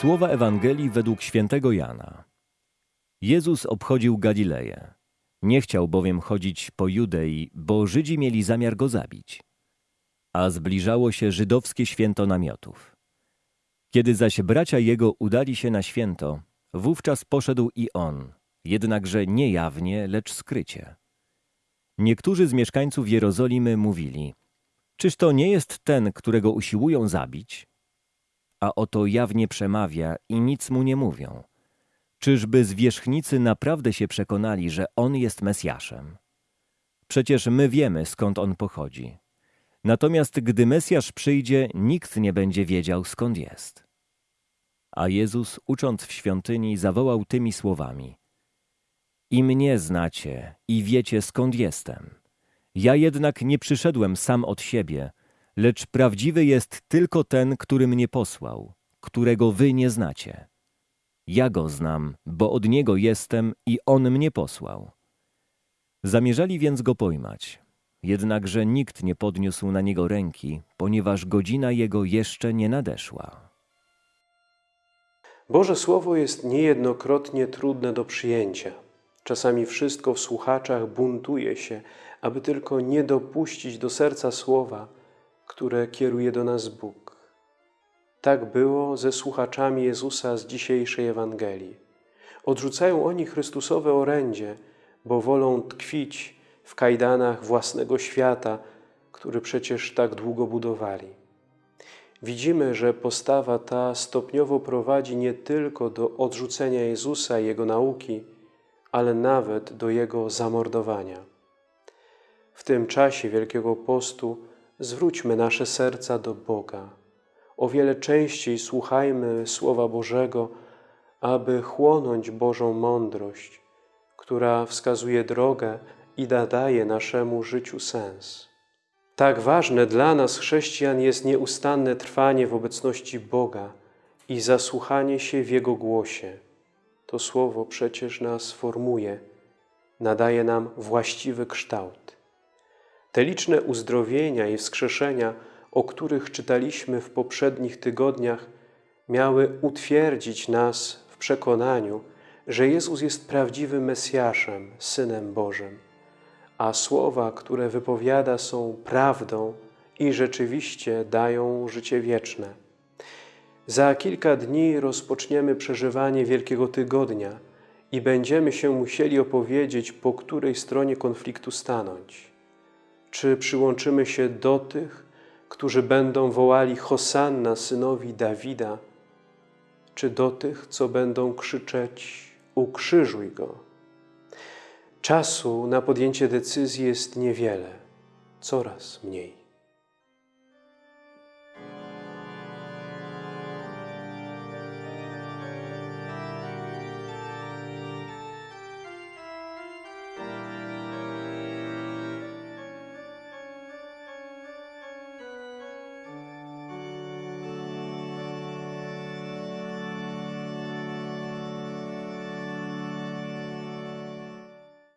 Słowa Ewangelii według świętego Jana. Jezus obchodził Galileję. Nie chciał bowiem chodzić po Judei, bo Żydzi mieli zamiar go zabić. A zbliżało się żydowskie święto namiotów. Kiedy zaś bracia jego udali się na święto, wówczas poszedł i on, jednakże nie jawnie, lecz skrycie. Niektórzy z mieszkańców Jerozolimy mówili, czyż to nie jest ten, którego usiłują zabić? A oto jawnie przemawia i nic mu nie mówią. Czyżby zwierzchnicy naprawdę się przekonali, że on jest Mesjaszem? Przecież my wiemy, skąd on pochodzi. Natomiast gdy Mesjasz przyjdzie, nikt nie będzie wiedział, skąd jest. A Jezus, ucząc w świątyni, zawołał tymi słowami: I mnie znacie, i wiecie, skąd jestem. Ja jednak nie przyszedłem sam od siebie, lecz prawdziwy jest tylko ten, który mnie posłał, którego wy nie znacie. Ja go znam, bo od niego jestem i on mnie posłał. Zamierzali więc go pojmać. Jednakże nikt nie podniósł na niego ręki, ponieważ godzina jego jeszcze nie nadeszła. Boże Słowo jest niejednokrotnie trudne do przyjęcia. Czasami wszystko w słuchaczach buntuje się, aby tylko nie dopuścić do serca słowa, które kieruje do nas Bóg. Tak było ze słuchaczami Jezusa z dzisiejszej Ewangelii. Odrzucają oni Chrystusowe orędzie, bo wolą tkwić w kajdanach własnego świata, który przecież tak długo budowali. Widzimy, że postawa ta stopniowo prowadzi nie tylko do odrzucenia Jezusa i Jego nauki, ale nawet do Jego zamordowania. W tym czasie Wielkiego Postu zwróćmy nasze serca do Boga. O wiele częściej słuchajmy Słowa Bożego, aby chłonąć Bożą mądrość, która wskazuje drogę i nadaje naszemu życiu sens. Tak ważne dla nas, chrześcijan, jest nieustanne trwanie w obecności Boga i zasłuchanie się w Jego głosie. To Słowo przecież nas formuje, nadaje nam właściwy kształt. Te liczne uzdrowienia i wskrzeszenia, o których czytaliśmy w poprzednich tygodniach, miały utwierdzić nas w przekonaniu, że Jezus jest prawdziwym Mesjaszem, Synem Bożym, a słowa, które wypowiada są prawdą i rzeczywiście dają życie wieczne. Za kilka dni rozpoczniemy przeżywanie Wielkiego Tygodnia i będziemy się musieli opowiedzieć, po której stronie konfliktu stanąć. Czy przyłączymy się do tych, którzy będą wołali Hosanna synowi Dawida, czy do tych, co będą krzyczeć ukrzyżuj Go. Czasu na podjęcie decyzji jest niewiele, coraz mniej.